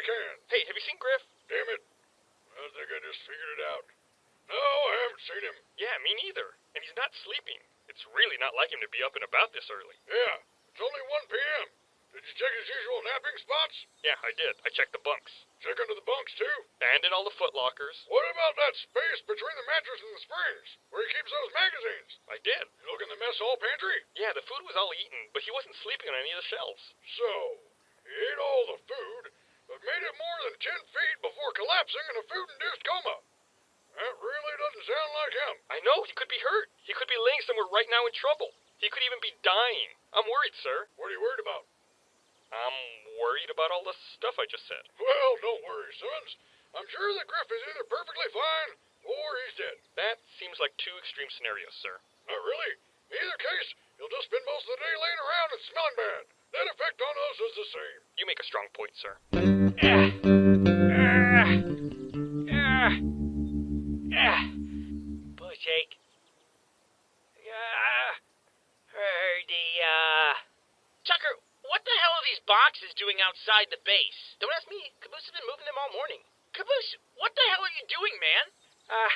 you can. Hey, have you seen Grif? Damn it. I think I just figured it out. No, I haven't seen him. Yeah, me neither. And he's not sleeping. It's really not like him to be up and about this early. Yeah, it's only 1 p.m. Did you check his usual napping spots? Yeah, I did. I checked the bunks. Check under the bunks, too? And in all the foot lockers. What about that space between the mattress and the springs, where he keeps those magazines? I did. You look in the mess hall pantry? Yeah, the food was all eaten, but he wasn't sleeping on any of the shelves. So, he ate all the food, but made it more than 10 feet before collapsing in a food-induced coma. That really doesn't sound like him. I know, he could be hurt. He could be laying somewhere right now in trouble. He could even be dying. I'm worried, sir. What are you worried about? I'm worried about all the stuff I just said. Well, don't worry, Simmons. I'm sure that Grif is either perfectly fine or he's dead. That seems like two extreme scenarios, sir. Not really. In either case, he'll just spend most of the day laying around and smelling bad. Net effect on us is the same. You make a strong point, sir. Ah. Ah. Ah. Bush ache. Ah. Bushake. Yeah. Herdia. Tucker, what the hell are these boxes doing outside the base? Don't ask me. Caboose has been moving them all morning. Caboose, what the hell are you doing, man? Uh,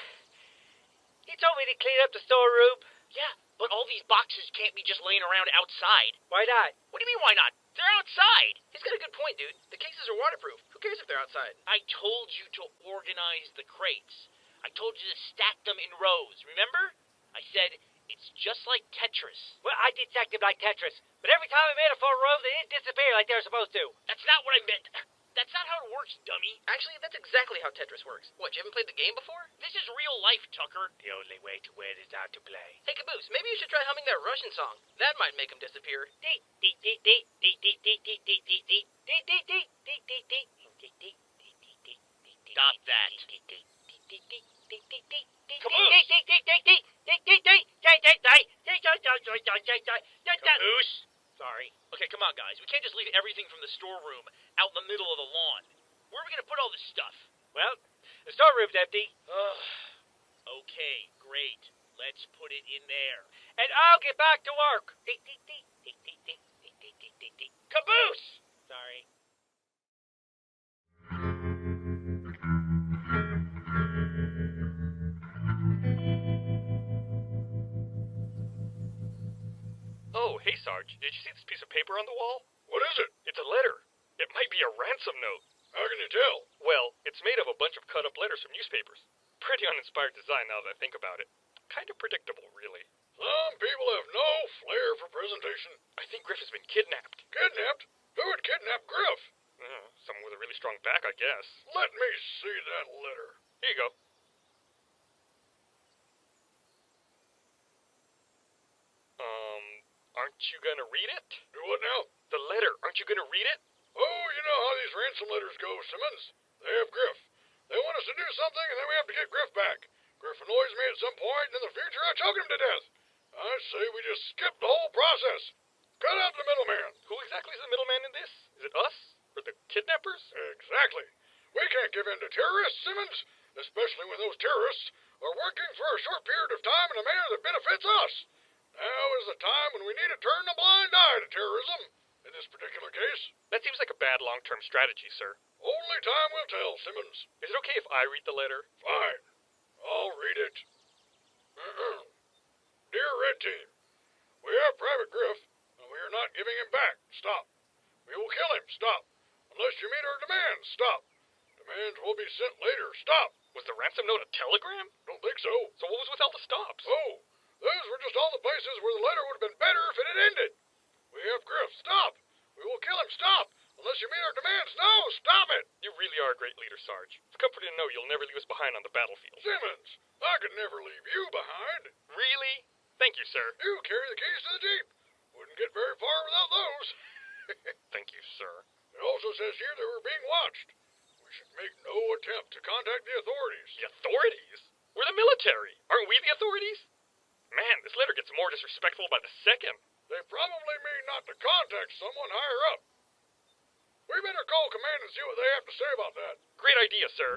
he told me to clean up the storeroom. Yeah, but all these boxes can't be just laying around outside. Why not? What do you mean, why not? They're outside. He's got a good point, dude. The cases are waterproof. Who cares if they're outside? I told you to organize the crates. I told you to stack them in rows, remember? I said, it's just like Tetris. Well, I did stack them like Tetris, but every time I made a full row, they didn't disappear like they were supposed to. That's not what I meant. That's not how it works, dummy. Actually, that's exactly how Tetris works. What, you haven't played the game before? This is real life, Tucker. The only way to win is not to play. Hey, Caboose, maybe you should try humming that Russian song. That might make him disappear. Stop that. Caboose. Sorry. Okay, come on, guys. We can't just leave everything from the storeroom out in the middle of the lawn. Where are we gonna put all this stuff? Well, the storeroom's empty, Ugh. Okay, great. Let's put it in there. and I'll get back to work. Caboose! Did you see this piece of paper on the wall? What is it? It's a letter. It might be a ransom note. How can you tell? Well, it's made of a bunch of cut up letters from newspapers. Pretty uninspired design now that I think about it. Kind of predictable, really. Some people have no flair for presentation. I think Grif has been kidnapped. Kidnapped? Who would kidnap Grif? Uh, someone with a really strong back, I guess. Let me see that letter. Here you go. Um, aren't you gonna read it? Do what now? The letter, aren't you gonna read it? Oh, you know how these ransom letters go, Simmons. They have Grif. They want us to do something, and then we have to get Grif back. Grif annoys me at some point, and in the future I choke him to death. I say we just skip the whole process. Cut out the middleman. Who exactly is the middleman in this? Is it us? Or the kidnappers? Exactly. We can't give in to terrorists, Simmons, especially when those terrorists are working for a short period of time in a manner that benefits us. Now is the time when we need to turn a blind eye to terrorism. In this particular case, That seems like a bad long term strategy, sir. only time will tell, Simmons. Is it okay if I read the letter? Fine. I'll read it. Dear Red Team, we have Private Grif, and we are not giving him back. Stop. We will kill him. Stop. Unless you meet our demands. Stop. Demands will be sent later. Stop. Was the ransom note a telegram? Don't think so. So what was with all the stops? Oh, those were just all the places where the letter would have been better if it had ended. We have Grif. Stop. We will kill him. Stop. Unless you meet our demands. No, stop it. You really are a great leader, Sarge. It's comforting to know you'll never leave us behind on the battlefield. Simmons, I could never leave you behind. Really? Thank you, sir. You carry the keys to the Jeep. Wouldn't get very far without those. Thank you, sir. It also says here that we're being watched. We should make no attempt to contact the authorities. The authorities? We're the military. Aren't we the authorities? Man, this letter gets more disrespectful by the second. They probably mean not to contact someone higher up. We better call command and see what they have to say about that. Great idea, sir.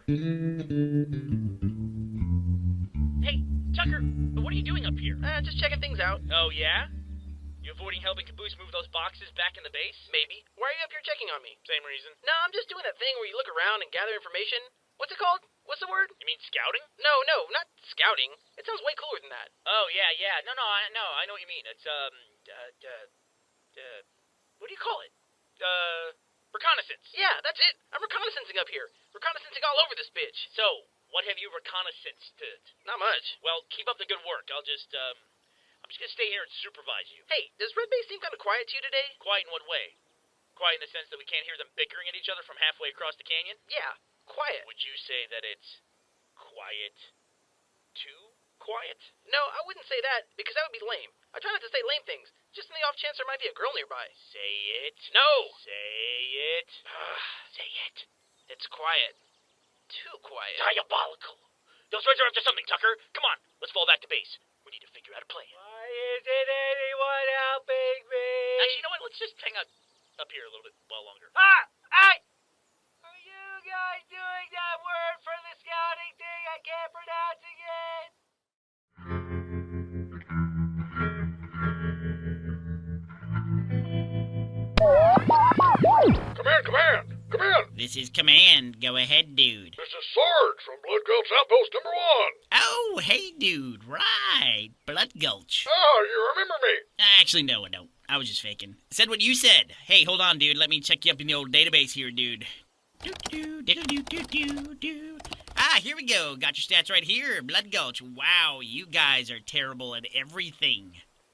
Hey, Tucker, what are you doing up here? Uh, just checking things out. Oh, yeah? You avoiding helping Caboose move those boxes back in the base? Maybe. Why are you up here checking on me? Same reason. No, I'm just doing that thing where you look around and gather information. What's it called? What's the word? You mean scouting? No, no, not scouting. It sounds way cooler than that. Oh, yeah, yeah. No, no, I no, I know what you mean. It's, um, uh, uh, uh, what do you call it? Uh, reconnaissance. Yeah, that's it. I'm reconnaissancing up here. Reconnaissancing all over this bitch. So, what have you reconnaissanced? Not much. Well, keep up the good work. I'll just, um, I'm just gonna stay here and supervise you. Hey, does Red Base seem kind of quiet to you today? Quiet in what way? Quiet in the sense that we can't hear them bickering at each other from halfway across the canyon? Yeah, quiet. Would you say that it's quiet? Too quiet? No, I wouldn't say that because that would be lame. I try not to say lame things, just in the off chance there might be a girl nearby. Say it. No! Say it. Say it. It's quiet. Too quiet. Diabolical. Those reds are up to something, Tucker. Come on, let's fall back to base. We need to figure out a plan. Why isn't anyone helping me? Actually, you know what? Let's just hang out up here a little bit while longer. Ah! I... Are you guys doing that word for the scouting thing? I can't pronounce it yet. Come in, command! This is Command. Go ahead, dude. This is Sarge from Blood Gulch Outpost number one. Oh, hey, dude. Right. Blood Gulch. Oh, you remember me? Actually, no, I don't. I was just faking. Said what you said. Hey, hold on, dude. Let me check you up in the old database here, dude. Doo-doo, diddle-doo-doo-doo-doo. Ah, here we go. Got your stats right here. Blood Gulch. Wow, you guys are terrible at everything.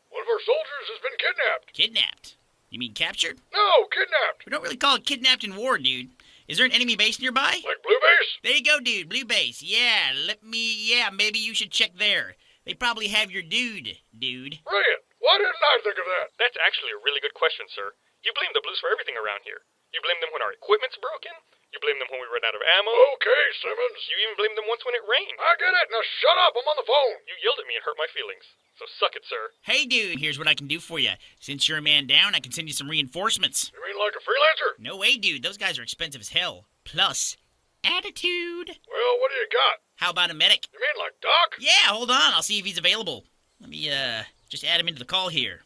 One of our soldiers has been kidnapped. Kidnapped. You mean captured? No, kidnapped. We don't really call it kidnapped in war, dude. Is there an enemy base nearby? Like Blue Base? There you go, dude. Blue base. Yeah, let me. Yeah, maybe you should check there. They probably have your dude, dude. Brilliant. Why didn't I think of that? That's actually a really good question, sir. You blame the Blues for everything around here. You blame them when our equipment's broken. You blame them when we ran out of ammo. Okay, Simmons. You even blamed them once when it rained. I get it. Now shut up. I'm on the phone. You yelled at me and hurt my feelings. So suck it, sir. Hey, dude, here's what I can do for you. Since you're a man down, I can send you some reinforcements. You mean like a freelancer? No way, dude. Those guys are expensive as hell. Plus, attitude. Well, what do you got? How about a medic? You mean like Doc? Yeah, hold on. I'll see if he's available. Let me, uh, just add him into the call here.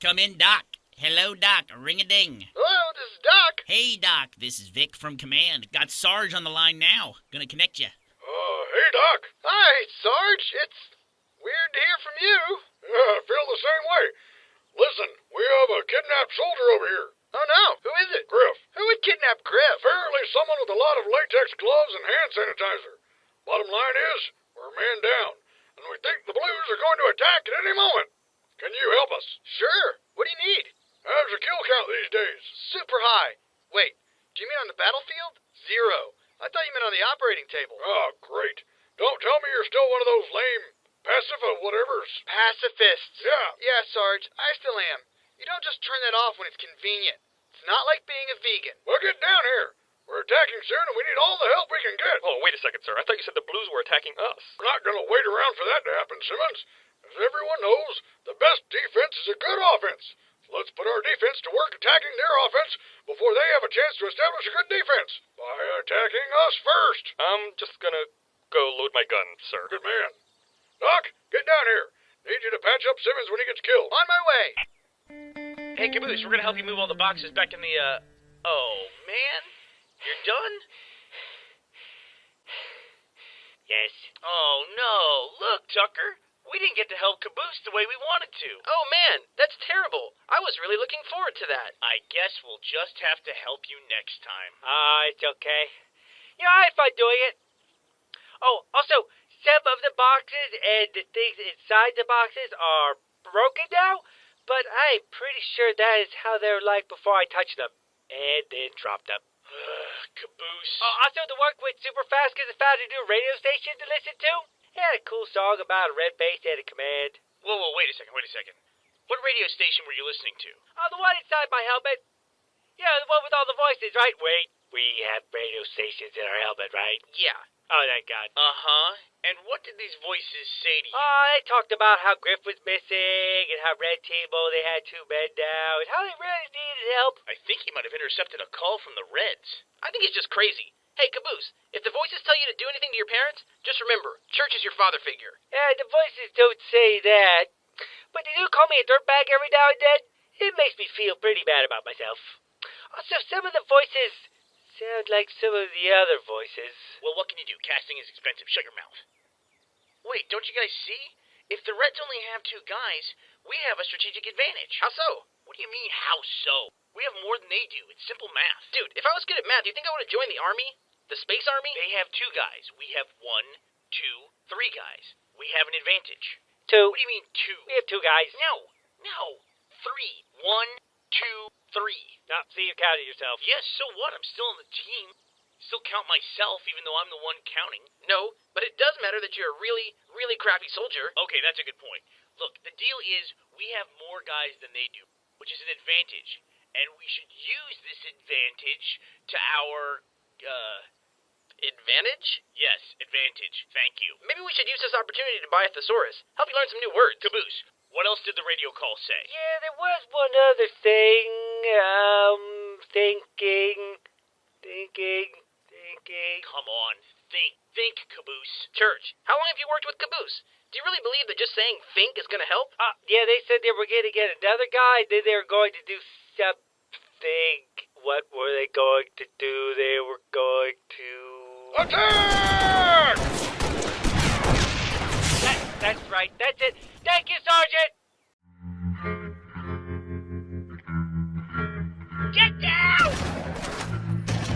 Come in, Doc. Hello, Doc. Ring a ding. Hello, this is Doc. Hey, Doc. This is Vic from Command. Got Sarge on the line now. Gonna connect you. Uh, hey, Doc. Hi, Sarge. It's weird to hear from you. Yeah, I feel the same way. Listen, we have a kidnapped soldier over here. Oh, no. Who is it? Grif. Who would kidnap Grif? Apparently someone with a lot of latex gloves and hand sanitizer. Bottom line is, we're man down, and we think the Blues are going to attack at any moment. Can you help us? Sure. What do you need? How's your kill count these days? Super high. Wait, do you mean on the battlefield? Zero. I thought you meant on the operating table. Oh, great. Don't tell me you're still one of those lame pacifa uh, whatevers. Pacifists. Yeah. Yeah, Sarge, I still am. You don't just turn that off when it's convenient. It's not like being a vegan. Well, get down here. We're attacking soon, and we need all the help we can get. Oh, wait a second, sir. I thought you said the Blues were attacking us. We're not going to wait around for that to happen, Simmons. As everyone knows, the best defense is a good offense. So let's put our defense to work attacking their offense before they have a chance to establish a good defense by attacking us first. I'm just gonna go load my gun, sir. Good man. Doc, get down here. Need you to patch up Simmons when he gets killed. On my way. Hey, Caboose, we're gonna help you move all the boxes back in the, uh. Oh, man? You're done? Yes. Oh, no. Look, Tucker. We didn't get to help Caboose the way we wanted to. Oh man, that's terrible. I was really looking forward to that. I guess we'll just have to help you next time. Ah, it's okay. You know, I had fun doing it. Oh, also, some of the boxes and the things inside the boxes are broken now, but I'm pretty sure that is how they were like before I touched them. And then dropped them. Caboose. Oh, also, the work went super fast because I found a new radio station to listen to. It had a cool song about a red base at a command. Whoa, whoa, wait a second, wait a second. What radio station were you listening to? Oh, the one inside my helmet. Yeah, the one with all the voices, right? Wait, we have radio stations in our helmet, right? Yeah. Oh, thank God. Uh huh. And what did these voices say to you? Oh, they talked about how Grif was missing and how Red Teamo they had two men down and how they really needed help. I think he might have intercepted a call from the Reds. I think he's just crazy. Hey, Caboose, if the voices tell you to do anything to your parents, just remember, church is your father figure. Yeah, the voices don't say that. But they do call me a dirtbag every now and then. It makes me feel pretty bad about myself. Also, some of the voices sound like some of the other voices. Well, what can you do? Casting is expensive. Shut your mouth. Wait, don't you guys see? If the Reds only have two guys, we have a strategic advantage. How so? What do you mean, how so? We have more than they do. It's simple math. Dude, if I was good at math, do you think I would have joined the army? The space army? They have two guys. We have one, two, three guys. We have an advantage. Two. What do you mean, two? We have two guys. No, no. Three. One, two, three. Now, see, you counted yourself. Yes, so what? I'm still on the team. Still count myself, even though I'm the one counting. No, but it does matter that you're a really, really crappy soldier. Okay, that's a good point. Look, the deal is we have more guys than they do, which is an advantage. And we should use this advantage to our, uh, Advantage? yes, advantage. Thank you. Maybe we should use this opportunity to buy a thesaurus. Help you learn some new words. Caboose, what else did the radio call say? Yeah, there was one other thing. Um, thinking, thinking, thinking. Come on, think. Think, Caboose. Church, how long have you worked with Caboose? Do you really believe that just saying think is going to help? Uh, yeah, they said they were going to get another guy. Then they were going to do something. What were they going to do? They were going to. Attack! That, that's right. That's it. Thank you, Sergeant. Get down!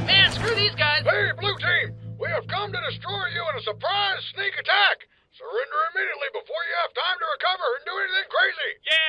Man, screw these guys! Hey, Blue Team! We have come to destroy you in a surprise sneak attack! Surrender immediately before you have time to recover and do anything crazy! Yeah!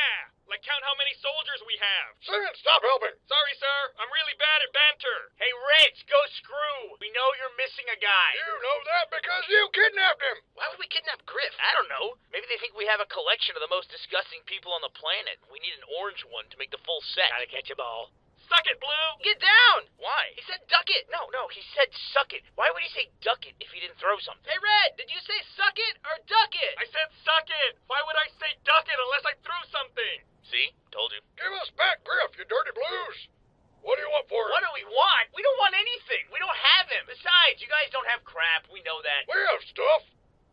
Like count how many soldiers we have. Simmons, stop helping! Sorry, sir. I'm really bad at banter. Hey, Reds, go screw! We know you're missing a guy. You know that because you kidnapped him! Why would we kidnap Grif? I don't know. Maybe they think we have a collection of the most disgusting people on the planet. We need an orange one to make the full set. Gotta catch a all. Suck it, Blue. Get down! Why? He said duck it! No, no, he said suck it. Why would he say duck it if he didn't throw something? Hey, Red, did you say suck it or duck it? I said suck it. Why would I say duck it unless I threw something? See? Told you. Give us back Grif, you dirty blues! What do you want for What do we want? We don't want anything. We don't have him. Besides, you guys don't have crap. We know that. We have stuff!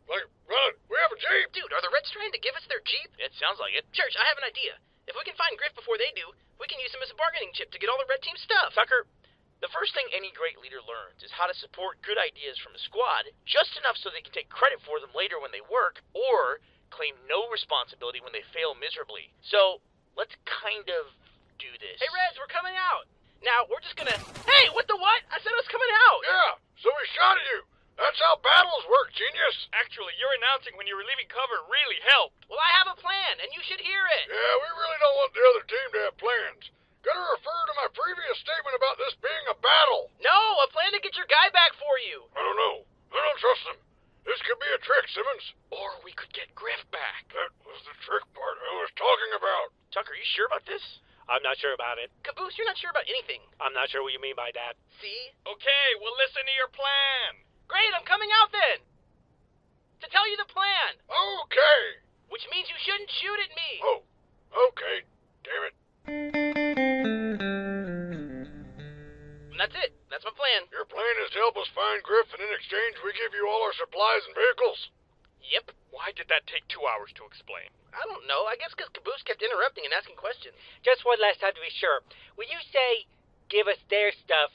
Like, well, we have a Jeep! Dude, are the Reds trying to give us their Jeep? It sounds like it. Church, I have an idea. If we can find Grif before they do, we can use him as a bargaining chip to get all the Red Team stuff. Tucker, the first thing any great leader learns is how to support good ideas from a squad just enough so they can take credit for them later when they work, or claim no responsibility when they fail miserably. So, let's kind of do this. Hey, Reds, we're coming out. Now, we're just gonna. Hey, what the what? I said I was coming out! Yeah, so we shot at you! That's how battles work, genius! Actually, your announcing when you were leaving cover really helped. Well, I have a plan, and you should hear it. Yeah, we really don't want the other team to have plans. Gotta refer to my previous statement about this being a battle. No, a plan to get your guy back for you. I don't know. I don't trust them. This could be a trick, Simmons. Or we could get Grif back. That was the trick part I was talking about. Tucker, you sure about this? I'm not sure about it. Caboose, you're not sure about anything. I'm not sure what you mean by that. See? Okay, well listen to your plan. Great, I'm coming out then. To tell you the plan, Okay. which means you shouldn't shoot at me. Oh, okay. Damn it. And that's it. That's my plan. Your plan is to help us find Grif, and in exchange, we give you all our supplies and vehicles. Yep. Why did that take two hours to explain? I don't know. I guess because Caboose kept interrupting and asking questions. Just one last time to be sure. When you say give us their stuff,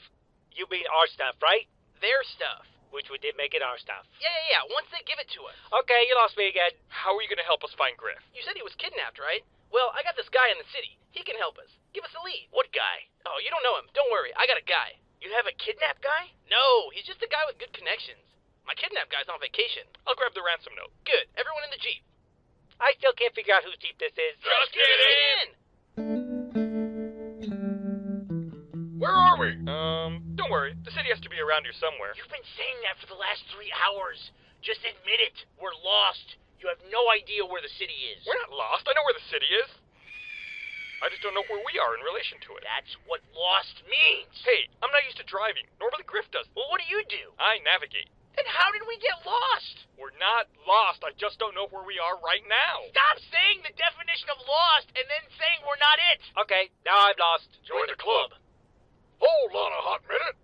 you mean our stuff, right? Their stuff. Which we did make it our stuff. Yeah, yeah, yeah. Once they give it to us. Okay, you lost me again. How are you going to help us find Grif? You said he was kidnapped, right? Well, I got this guy in the city. He can help us. Give us a lead. What guy? Oh, you don't know him. Don't worry. I got a guy. You have a kidnapped guy? No, he's just a guy with good connections. My kidnapped guy's on vacation. I'll grab the ransom note. Good. Everyone in the Jeep. I still can't figure out whose Jeep this is. Just get kidding. in. Where are we? Um, don't worry. The city has to be around here somewhere. You've been saying that for the last three hours. Just admit it. We're lost. You have no idea where the city is. We're not lost. I know where the city is. I just don't know where we are in relation to it. That's what lost means. Hey, I'm not used to driving. Normally Grif does. Well, what do you do? I navigate. Then how did we get lost? We're not lost. I just don't know where we are right now. Stop saying the definition of lost and then saying we're not it. Okay, now I'm lost. Join the club. Hold on a hot minute.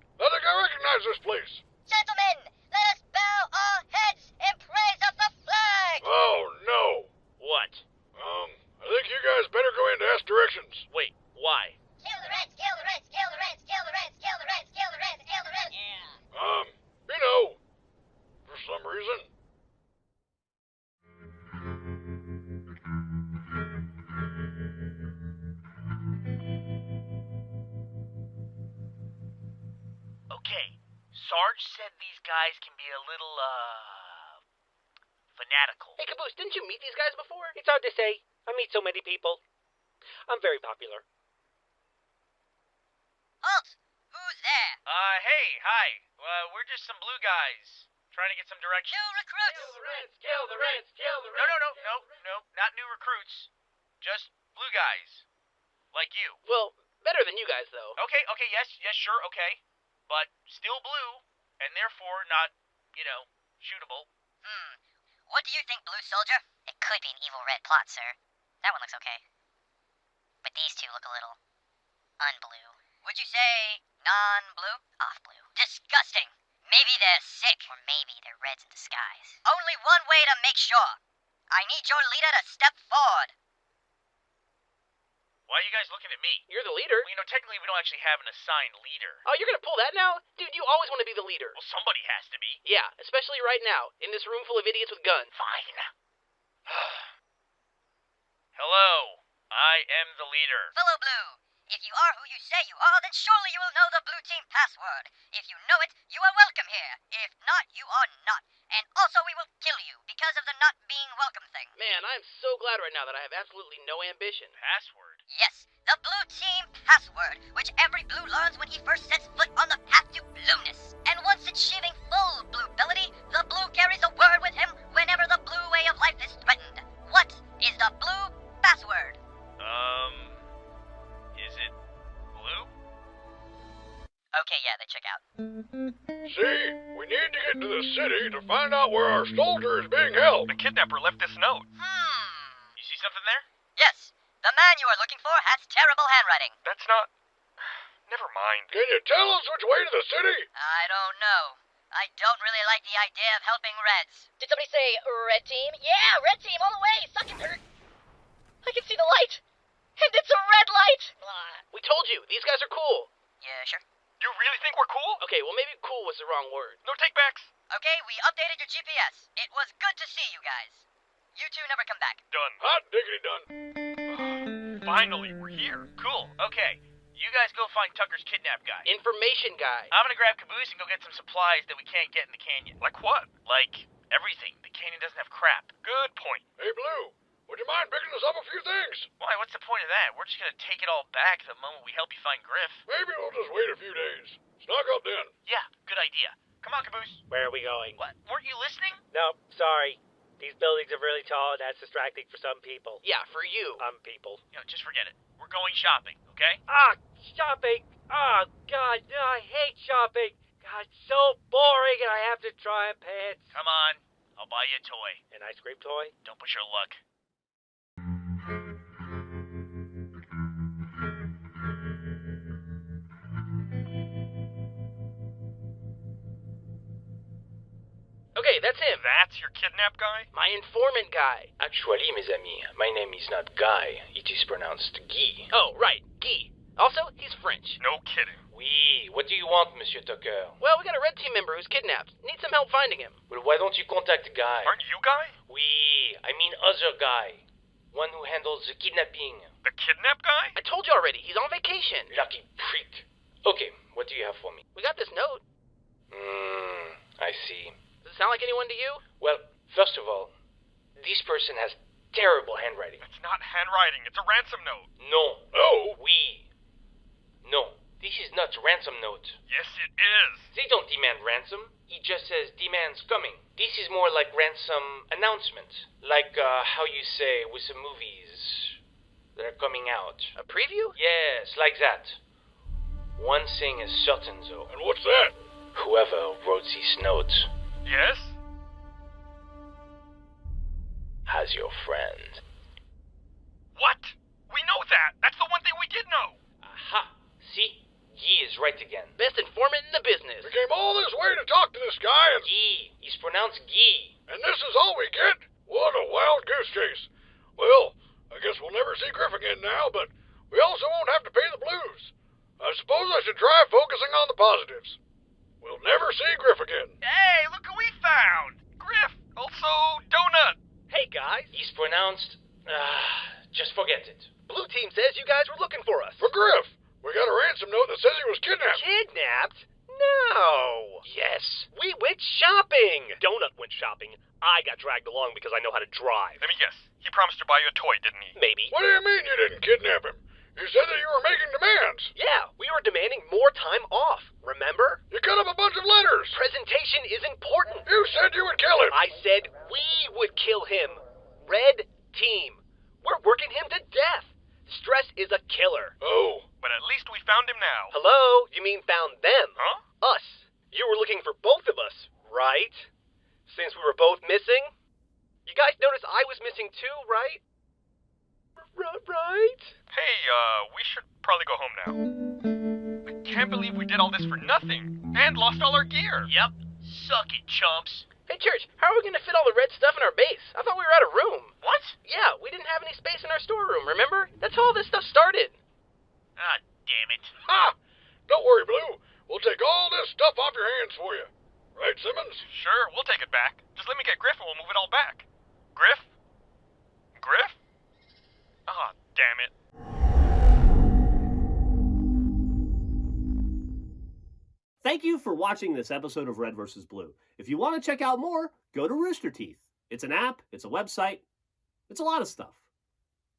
I think this place. Gentlemen, let us bow our heads in praise of the flag! Oh, no. What? Um, I think you guys better go in to ask directions. Wait, why? Sarge said these guys can be a little, uh. fanatical. Hey, Caboose, didn't you meet these guys before? It's hard to say. I meet so many people. I'm very popular. Halt! Who's there? Uh, hey, hi. Uh, we're just some blue guys trying to get some direction. New recruits! Kill the Reds, kill the Reds, kill the Reds! No, no, no, no, no, not new recruits. Just blue guys. Like you. Well, better than you guys, though. Okay, okay, yes, yes, sure, okay. But still blue, and therefore not, you know, shootable. Hmm. What do you think, Blue Soldier? It could be an evil red plot, sir. That one looks okay. But these two look a little unblue. Would you say non-blue? Off blue. Disgusting. Maybe they're sick. Or maybe they're reds in disguise. Only one way to make sure. I need your leader to step forward. Why are you guys looking at me? You're the leader. Well, you know, technically we don't actually have an assigned leader. Oh, you're gonna pull that now? Dude, you always want to be the leader. Well, somebody has to be. Yeah, especially right now, in this room full of idiots with guns. Fine. Hello, I am the leader. Fellow Blue, if you are who you say you are, then surely you will know the Blue Team password. If you know it, you are welcome here. If not, you are not. And also, we will kill you because of the not being welcome thing. Man, I'm so glad right now that I have absolutely no ambition. Password. Yes, the Blue Team password, which every Blue learns when he first sets foot on the path to blueness. And once achieving full Blue ability, the Blue carries a word with him whenever the Blue way of life is threatened. What is the Blue password? Um, is it blue? Okay, yeah, they check out. See, we need to get to the city to find out where our soldier is being held. The kidnapper left this note. Hmm. You see something there? Yes, the man you are looking for has terrible handwriting. That's not. Never mind. Can you tell us which way to the city? I don't know. I don't really like the idea of helping Reds. Did somebody say red team? Yeah, red team all the way. Suck it, Kurt. I can see the light. And it's a red light. We told you, these guys are cool. Yeah, sure. You really think we're cool? Okay, well, maybe cool was the wrong word. No takebacks. Okay, we updated your GPS. It was good to see you guys. You two never come back. Done. Hot diggity done. Finally, we're here. Cool. Okay. You guys go find Tucker's kidnap guy. Information guy. I'm gonna grab Caboose and go get some supplies that we can't get in the canyon. Like what? Like everything. The canyon doesn't have crap. Good point. Hey, Blue, would you mind picking us up a few things? Why? What's the point of that? We're just gonna take it all back the moment we help you find Grif. Maybe we'll just wait a few days. Snug up then. Yeah, good idea. Come on, Caboose. Where are we going? What? Weren't you listening? No, sorry. These buildings are really tall, and that's distracting for some people. Yeah, for you. Some people. You know, just forget it. We're going shopping, okay? Ah, shopping! Oh, God, no, I hate shopping. God, it's so boring, and I have to try on pants. Come on. I'll buy you a toy. An ice cream toy? Don't push your luck. Okay, that's him. That's your kidnap guy? My informant guy. Actually, mes amis, my name is not Guy. It is pronounced Guy. Oh, right, Guy. Also, he's French. No kidding. Oui, what do you want, Monsieur Tucker? Well, we got a red team member who's kidnapped. Need some help finding him. Well, why don't you contact Guy? Aren't you guy? Oui, I mean other Guy. One who handles the kidnapping. The kidnap guy? I told you already, he's on vacation. Lucky prick. Okay, what do you have for me? We got this note. Hmm, I see. Does it sound like anyone to you? Well, first of all, this person has terrible handwriting. It's not handwriting, it's a ransom note. No. Oh? We. No. This is not ransom note. Yes, it is. They don't demand ransom. It just says demands coming. This is more like ransom announcement. Like uh, how you say with some movies that are coming out. A preview? Yes, like that. One thing is certain though. And what's that? Whoever wrote this note Yes? has your friend. What? We know that. That's the one thing we did know. Aha! See? Guy is right again. Best informant in the business. We came all this way to talk to this guy, and, Guy. He's pronounced Guy. and this is all we get? What a wild goose chase. Well, I guess we'll never see Grif again now, but we also won't have to pay the blues. I suppose I should try focusing on the positives. We'll never see Grif again. Hey, look who we found! Grif, also Donut. Hey guys, He's pronounced. Ah, just forget it. Blue Team says you guys were looking for us. For Grif, we got a ransom note that says he was kidnapped. Kidnapped? No. Yes. We went shopping. Donut went shopping. I got dragged along because I know how to drive. Let me guess. He promised to buy you a toy, didn't he? Maybe. What do you mean you didn't kidnap him? You said that you were making demands. Yeah, we were demanding more time off. Remember? You cut up a bunch of letters. Presentation is important. You said you would kill him. I said we would kill him. Red Team. We're working him to death. Stress is a killer. Oh, But at least we found him now. Hello? You mean found them? Huh? Us. You were looking for both of us, right? Since we were both missing? You guys noticed I was missing too, right? R- right? Hey, uh, we should probably go home now. I can't believe we did all this for nothing and lost all our gear. Yep. Suck it, chumps. Hey, Church, how are we going to fit all the red stuff in our base? I thought we were out of room. What? Yeah, we didn't have any space in our storeroom, remember? That's how all this stuff started. Ah, damn it. ha! Don't worry, Blue. We'll take all this stuff off your hands for you. Right, Simmons? Sure, we'll take it back. Just let me get Grif and we'll move it all back. Grif? Grif? Ah, damn it. Thank you for watching this episode of Red vs. Blue. If you want to check out more, go to Rooster Teeth. It's an app, it's a website, it's a lot of stuff.